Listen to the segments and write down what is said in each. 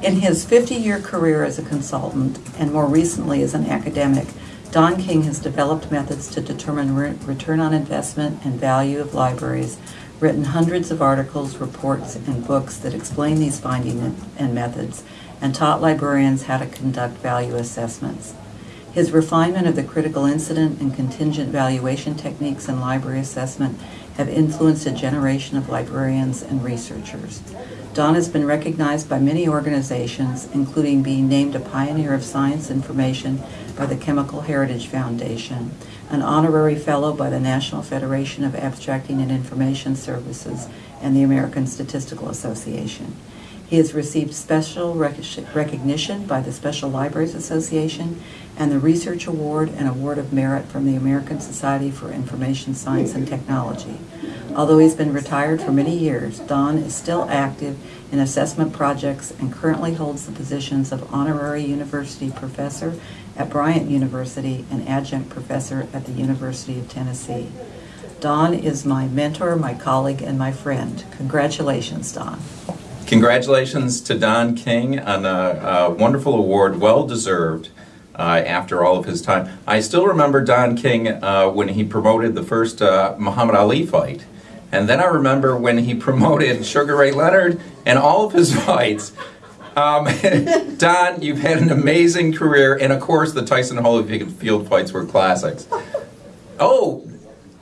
In his 50-year career as a consultant, and more recently as an academic, Don King has developed methods to determine re return on investment and value of libraries, written hundreds of articles, reports, and books that explain these findings and methods, and taught librarians how to conduct value assessments. His refinement of the critical incident and contingent valuation techniques in library assessment have influenced a generation of librarians and researchers. Don has been recognized by many organizations, including being named a Pioneer of Science Information by the Chemical Heritage Foundation, an honorary fellow by the National Federation of Abstracting and Information Services and the American Statistical Association. He has received special rec recognition by the Special Libraries Association and the Research Award and Award of Merit from the American Society for Information Science and Technology. Although he's been retired for many years, Don is still active in assessment projects and currently holds the positions of Honorary University Professor at Bryant University and Adjunct Professor at the University of Tennessee. Don is my mentor, my colleague, and my friend. Congratulations, Don. Congratulations to Don King on a, a wonderful award, well deserved. Uh, after all of his time. I still remember Don King uh, when he promoted the first uh, Muhammad Ali fight. And then I remember when he promoted Sugar Ray Leonard and all of his fights. Um, Don, you've had an amazing career, and of course, the Tyson Holyfield fights were classics. Oh,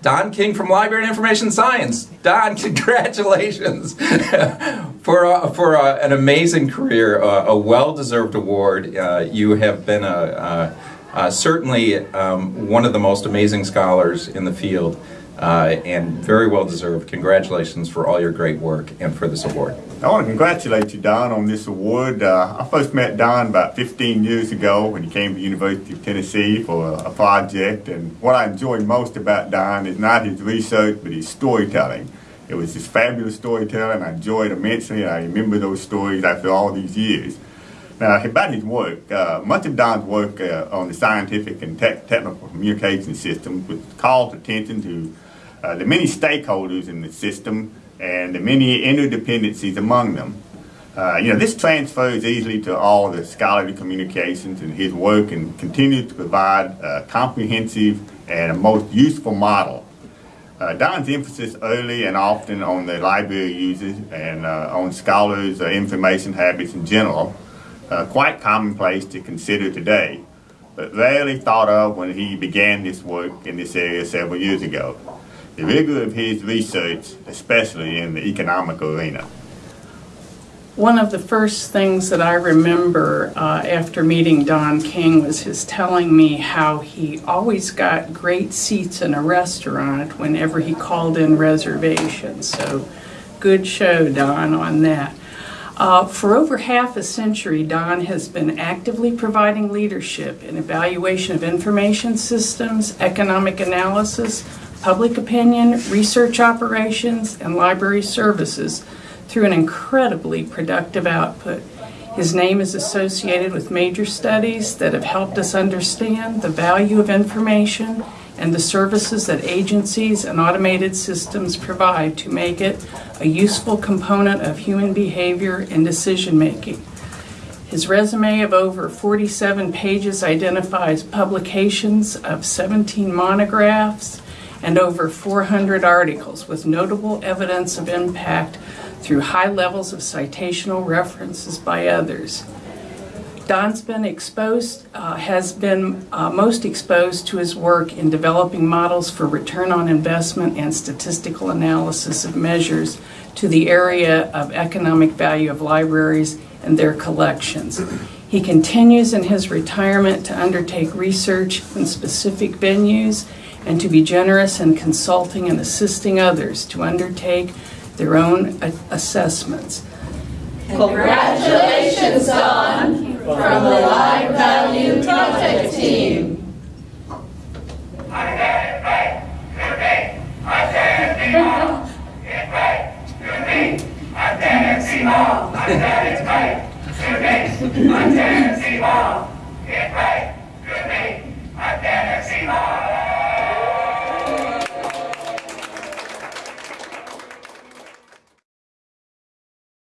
Don King from Library and Information Science. Don, congratulations for a, for a, an amazing career, uh, a well-deserved award. Uh, you have been a, a certainly um, one of the most amazing scholars in the field. Uh, and very well deserved. Congratulations for all your great work and for this award. I want to congratulate you, Don, on this award. Uh, I first met Don about 15 years ago when he came to the University of Tennessee for a, a project. And what I enjoy most about Don is not his research, but his storytelling. It was just fabulous storytelling. I enjoyed immensely. I remember those stories after all these years. Now, about his work, uh, much of Don's work uh, on the scientific and te technical communication systems was called attention to uh, the many stakeholders in the system and the many interdependencies among them. Uh, you know, this transfers easily to all the scholarly communications and his work and continues to provide a comprehensive and a most useful model. Uh, Don's emphasis early and often on the library users and uh, on scholars' uh, information habits in general, uh, quite commonplace to consider today, but rarely thought of when he began this work in this area several years ago the rigor of his research, especially in the economic arena. One of the first things that I remember uh, after meeting Don King was his telling me how he always got great seats in a restaurant whenever he called in reservations. So good show, Don, on that. Uh, for over half a century, Don has been actively providing leadership in evaluation of information systems, economic analysis, public opinion, research operations, and library services through an incredibly productive output. His name is associated with major studies that have helped us understand the value of information and the services that agencies and automated systems provide to make it a useful component of human behavior and decision making. His resume of over 47 pages identifies publications of 17 monographs, and over 400 articles with notable evidence of impact through high levels of citational references by others. Don's been exposed, uh, has been uh, most exposed to his work in developing models for return on investment and statistical analysis of measures to the area of economic value of libraries and their collections. He continues in his retirement to undertake research in specific venues and to be generous in consulting and assisting others to undertake their own assessments. Congratulations, Mình?